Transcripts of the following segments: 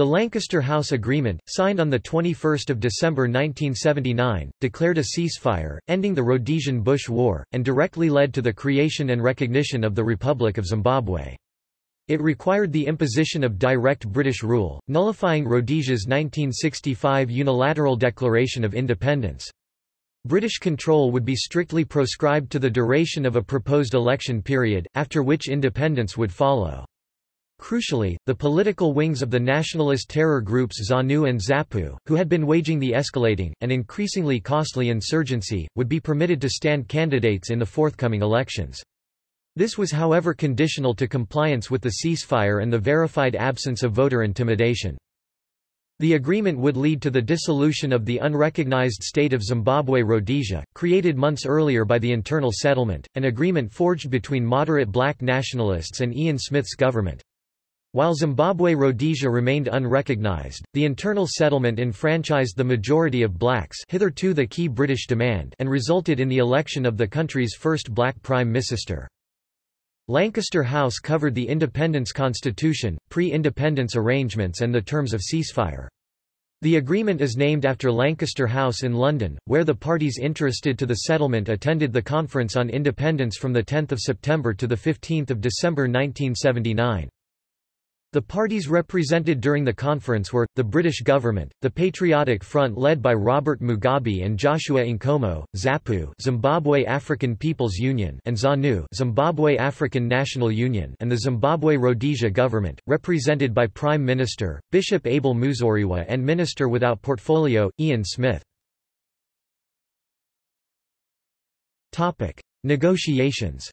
The Lancaster House Agreement, signed on 21 December 1979, declared a ceasefire, ending the Rhodesian-Bush War, and directly led to the creation and recognition of the Republic of Zimbabwe. It required the imposition of direct British rule, nullifying Rhodesia's 1965 unilateral declaration of independence. British control would be strictly proscribed to the duration of a proposed election period, after which independence would follow. Crucially, the political wings of the nationalist terror groups ZANU and ZAPU, who had been waging the escalating, and increasingly costly insurgency, would be permitted to stand candidates in the forthcoming elections. This was however conditional to compliance with the ceasefire and the verified absence of voter intimidation. The agreement would lead to the dissolution of the unrecognized state of Zimbabwe Rhodesia, created months earlier by the internal settlement, an agreement forged between moderate black nationalists and Ian Smith's government. While Zimbabwe Rhodesia remained unrecognized, the internal settlement enfranchised the majority of blacks hitherto the key British demand and resulted in the election of the country's first black prime minister. Lancaster House covered the Independence Constitution, pre-independence arrangements and the terms of ceasefire. The agreement is named after Lancaster House in London, where the parties interested to the settlement attended the Conference on Independence from 10 September to 15 December 1979. The parties represented during the conference were, the British government, the Patriotic Front led by Robert Mugabe and Joshua Nkomo, ZAPU Zimbabwe African People's Union and ZANU Zimbabwe African National Union and the Zimbabwe Rhodesia government, represented by Prime Minister, Bishop Abel Muzorewa and Minister without portfolio, Ian Smith. Negotiations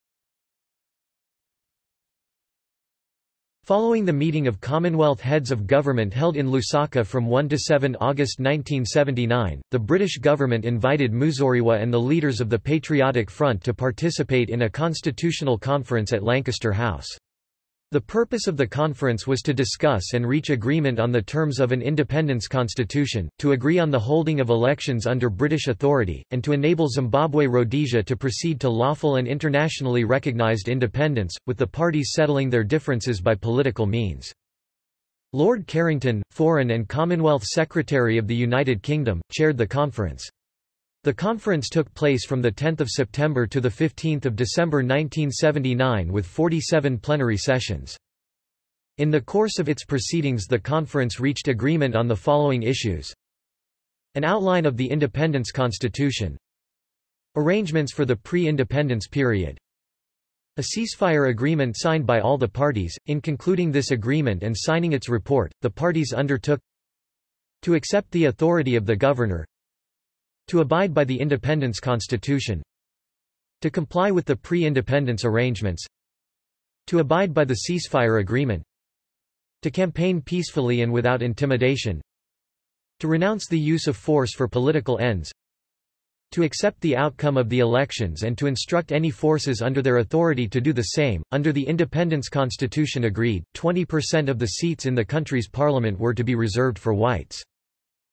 Following the meeting of Commonwealth heads of government held in Lusaka from 1 to 7 August 1979, the British government invited Muzorewa and the leaders of the Patriotic Front to participate in a constitutional conference at Lancaster House. The purpose of the conference was to discuss and reach agreement on the terms of an independence constitution, to agree on the holding of elections under British authority, and to enable Zimbabwe Rhodesia to proceed to lawful and internationally recognized independence, with the parties settling their differences by political means. Lord Carrington, Foreign and Commonwealth Secretary of the United Kingdom, chaired the conference. The conference took place from 10 September to 15 December 1979 with 47 plenary sessions. In the course of its proceedings the conference reached agreement on the following issues. An outline of the Independence Constitution. Arrangements for the pre-independence period. A ceasefire agreement signed by all the parties. In concluding this agreement and signing its report, the parties undertook to accept the authority of the governor, to abide by the Independence Constitution To comply with the pre-independence arrangements To abide by the ceasefire agreement To campaign peacefully and without intimidation To renounce the use of force for political ends to accept the outcome of the elections and to instruct any forces under their authority to do the same. Under the Independence Constitution agreed, 20% of the seats in the country's parliament were to be reserved for whites.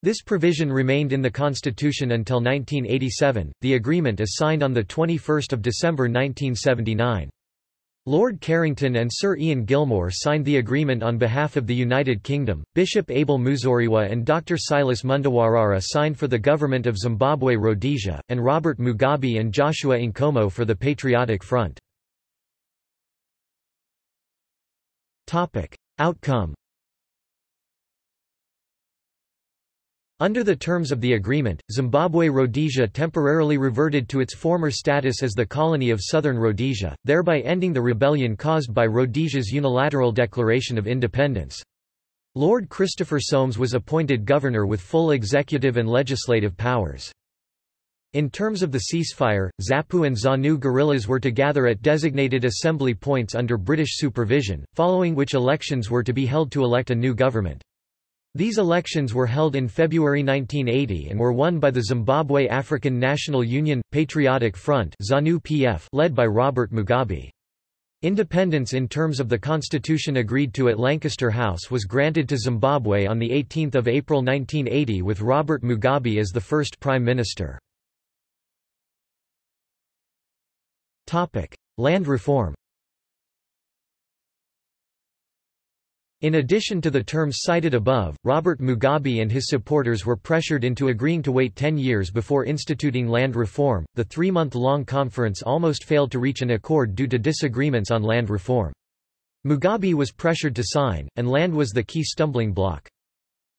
This provision remained in the Constitution until 1987. The agreement is signed on 21 December 1979. Lord Carrington and Sir Ian Gilmour signed the agreement on behalf of the United Kingdom, Bishop Abel Muzorewa and Dr. Silas Mundawarara signed for the government of Zimbabwe Rhodesia, and Robert Mugabe and Joshua Nkomo for the Patriotic Front. Outcome Under the terms of the agreement, Zimbabwe Rhodesia temporarily reverted to its former status as the colony of Southern Rhodesia, thereby ending the rebellion caused by Rhodesia's unilateral declaration of independence. Lord Christopher Soames was appointed governor with full executive and legislative powers. In terms of the ceasefire, ZAPU and ZANU guerrillas were to gather at designated assembly points under British supervision, following which elections were to be held to elect a new government. These elections were held in February 1980 and were won by the Zimbabwe African National Union – Patriotic Front led by Robert Mugabe. Independence in terms of the constitution agreed to at Lancaster House was granted to Zimbabwe on 18 April 1980 with Robert Mugabe as the first prime minister. Land reform In addition to the terms cited above, Robert Mugabe and his supporters were pressured into agreeing to wait 10 years before instituting land reform. The three month long conference almost failed to reach an accord due to disagreements on land reform. Mugabe was pressured to sign, and land was the key stumbling block.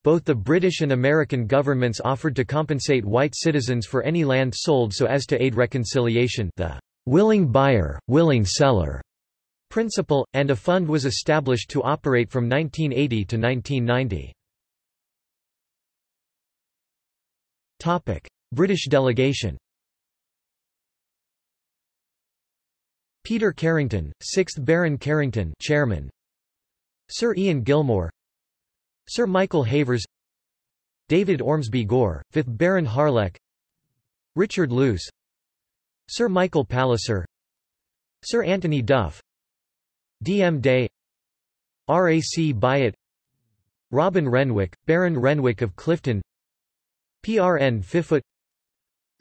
Both the British and American governments offered to compensate white citizens for any land sold so as to aid reconciliation the willing buyer, willing seller principle, and a fund was established to operate from 1980 to 1990. Topic: British delegation. Peter Carrington, 6th Baron Carrington, Chairman. Sir Ian Gilmour, Sir Michael Havers, David Ormsby Gore, 5th Baron Harlech, Richard Luce, Sir Michael Palliser, Sir Anthony Duff, D. M. Day R. A. C. Byatt Robin Renwick, Baron Renwick of Clifton P. R. N. Fifoot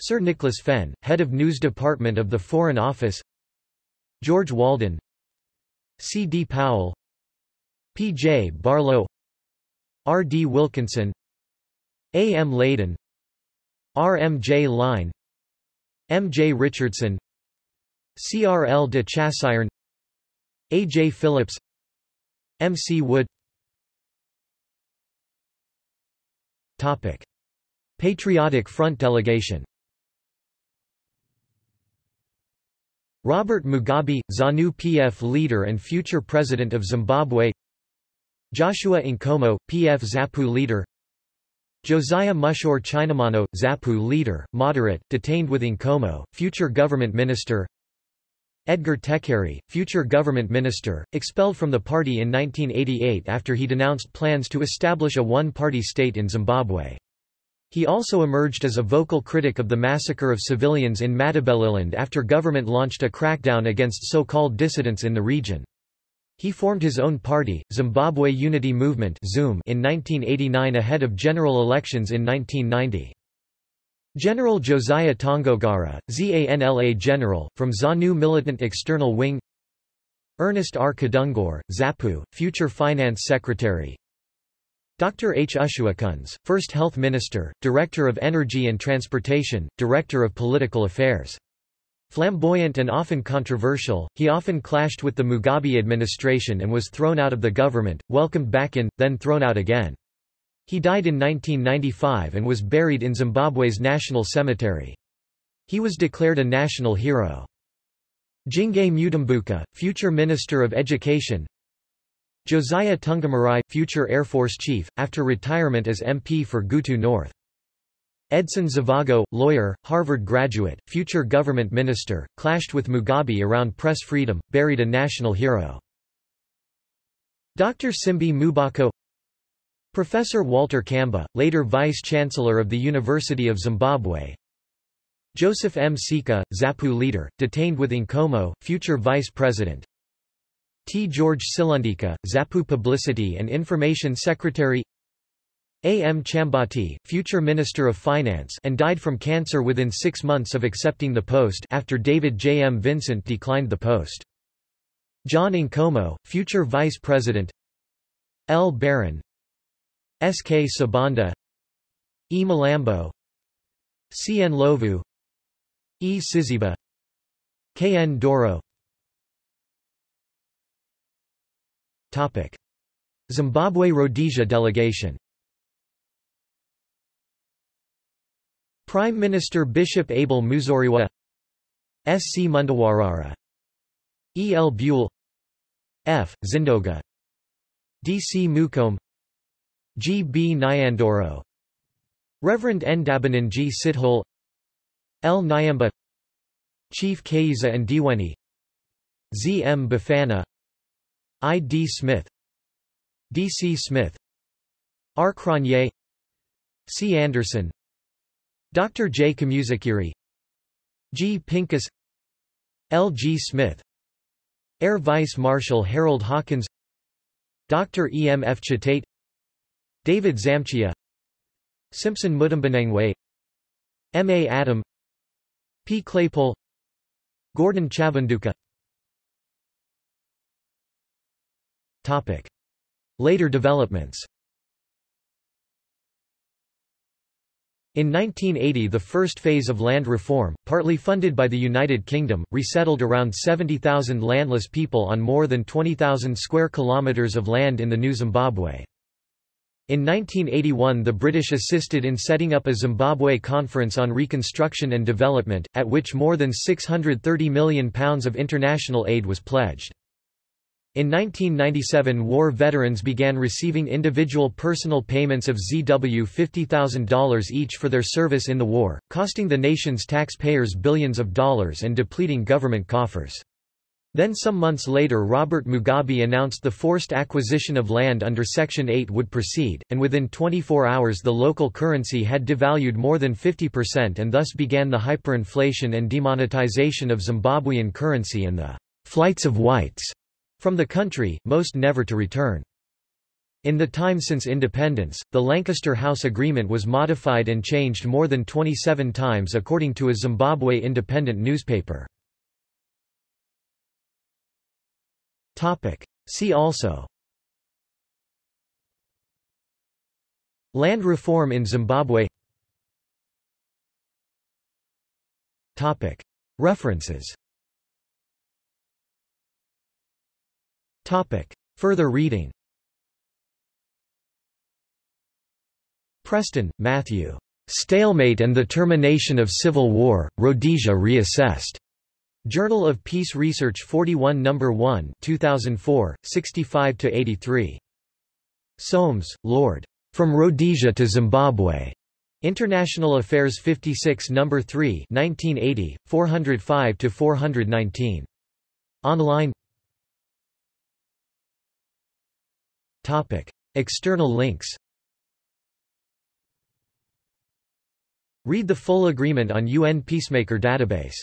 Sir Nicholas Fenn, Head of News Department of the Foreign Office George Walden C. D. Powell P. J. Barlow R. D. Wilkinson A. M. Leyden R. M. J. Line M. J. Richardson C. R. L. de Chassaigne A. J. Phillips M. C. Wood Topic. Patriotic Front delegation Robert Mugabe, ZANU-PF leader and future president of Zimbabwe Joshua Nkomo, PF ZAPU leader Josiah Mushor Chinamano, ZAPU leader, moderate, detained with Nkomo, future government minister Edgar Tekere, future government minister, expelled from the party in 1988 after he denounced plans to establish a one-party state in Zimbabwe. He also emerged as a vocal critic of the massacre of civilians in Matabeleland after government launched a crackdown against so-called dissidents in the region. He formed his own party, Zimbabwe Unity Movement in 1989 ahead of general elections in 1990. General Josiah Tongogara, ZANLA General, from ZANU Militant External Wing Ernest R. Kadungure, ZAPU, Future Finance Secretary Dr. H. Ushewokunze, First Health Minister, Director of Energy and Transportation, Director of Political Affairs. Flamboyant and often controversial, he often clashed with the Mugabe administration and was thrown out of the government, welcomed back in, then thrown out again. He died in 1995 and was buried in Zimbabwe's National Cemetery. He was declared a national hero. Dzingai Mutumbuka, future Minister of Education Josiah Tungamirai, future Air Force Chief, after retirement as MP for Gutu North. Edson Zvobgo, lawyer, Harvard graduate, future government minister, clashed with Mugabe around press freedom, buried a national hero. Dr. Simbi Mubako Professor Walter Kamba, later Vice-Chancellor of the University of Zimbabwe Joseph M. Msika, ZAPU leader, detained with Nkomo, future Vice President T. George Silundika, ZAPU Publicity and Information Secretary A. M. Chambati, future Minister of Finance and died from cancer within six months of accepting the post after David J. M. Vincent declined the post. John Nkomo, future Vice President L. Barron S. K. Sabanda E. Malambo C. N. Lovu E. Siziba K. N. Doro Topic. Zimbabwe Rhodesia delegation Prime Minister Bishop Abel Muzorewa S. C. Mundawarara E. L. Buell F. Zindoga D. C. Mukome G. B. Nyandoro Reverend Ndabaningi Sithole L. Nyamba Chief Kaiza and Diweni Z. M. Bafana I. D. Smith D. C. Smith R. Cronje C. Anderson Dr. J. Kamuzikiri G. Pincus L. G. Smith Air Vice Marshal Harold Hawkins Dr. E. M. F. Chitate David Zamchiya Simpson Mutambanengwe M. A. Adam P. Claypole Gordon Chavanduka Topic. Later developments In 1980 the first phase of land reform, partly funded by the United Kingdom, resettled around 70,000 landless people on more than 20,000 square kilometres of land in the new Zimbabwe. In 1981 the British assisted in setting up a Zimbabwe Conference on Reconstruction and Development, at which more than £630 million of international aid was pledged. In 1997 war veterans began receiving individual personal payments of ZW $50,000 each for their service in the war, costing the nation's taxpayers billions of dollars and depleting government coffers. Then some months later Robert Mugabe announced the forced acquisition of land under Section 8 would proceed, and within 24 hours the local currency had devalued more than 50% and thus began the hyperinflation and demonetization of Zimbabwean currency and the flights of whites from the country, most never to return. In the time since independence, the Lancaster House Agreement was modified and changed more than 27 times according to a Zimbabwe independent newspaper. See also Land reform in Zimbabwe Topic. References Topic. Further reading Preston, Matthew. Stalemate and the Termination of Civil War, Rhodesia Reassessed. Journal of Peace Research 41 No. 1 2004, 65–83. Soames, Lord. From Rhodesia to Zimbabwe. International Affairs 56 No. 3 1980, 405–419. Online Topic. External links Read the full agreement on UN Peacemaker database